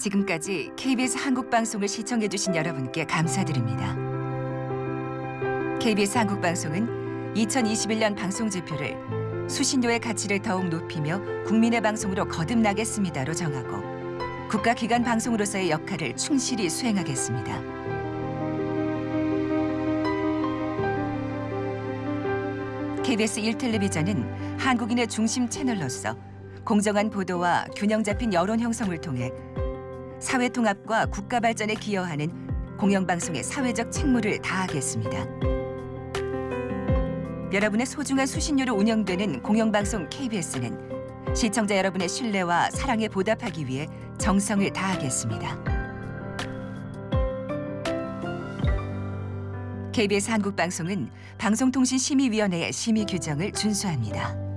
지금까지 KBS 한국방송을 시청해주신 여러분께 감사드립니다. KBS 한국방송은 2021년 방송지표를 수신료의 가치를 더욱 높이며 국민의 방송으로 거듭나겠습니다로 정하고 국가기관 방송으로서의 역할을 충실히 수행하겠습니다. KBS 1텔레비전은 한국인의 중심 채널로서 공정한 보도와 균형 잡힌 여론 형성을 통해 사회 통합과 국가 발전에 기여하는 공영방송의 사회적 책무를 다하겠습니다. 여러분의 소중한 수신료로 운영되는 공영방송 KBS는 시청자 여러분의 신뢰와 사랑에 보답하기 위해 정성을 다하겠습니다. KBS 한국방송은 방송통신심의위원회의 심의 규정을 준수합니다.